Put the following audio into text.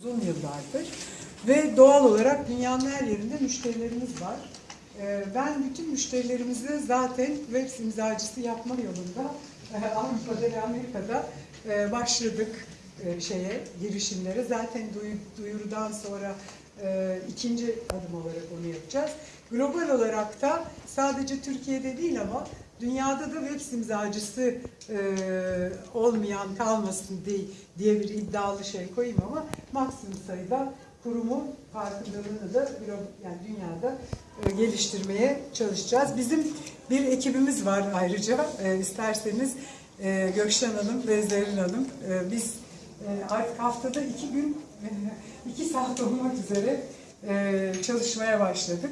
uzun yıllardır ve doğal olarak dünyanın her yerinde müşterilerimiz var. Ee, Ben bütün müşterilerimizi zaten web imzacısı yapma yolunda e, Avrupa'da ve Amerika'da e, başladık e, şeye girişimlere. Zaten duyu- duyurudan sonra ikinci adım olarak onu yapacağız. Global olarak da sadece Türkiye'de değil ama dünyada da web imzacısı e, olmayan kalmasın diye, diye bir iddialı şey koyayım ama maksimum sayıda kurumun farkındalığını da yani dünyada e, geliştirmeye çalışacağız. Bizim bir ekibimiz var ayrıca. E, isterseniz e, Gökşen Hanım ve Zerrin Hanım e, biz e, artık haftada iki gün e, iki saat olmak üzere e, çalışmaya başladık.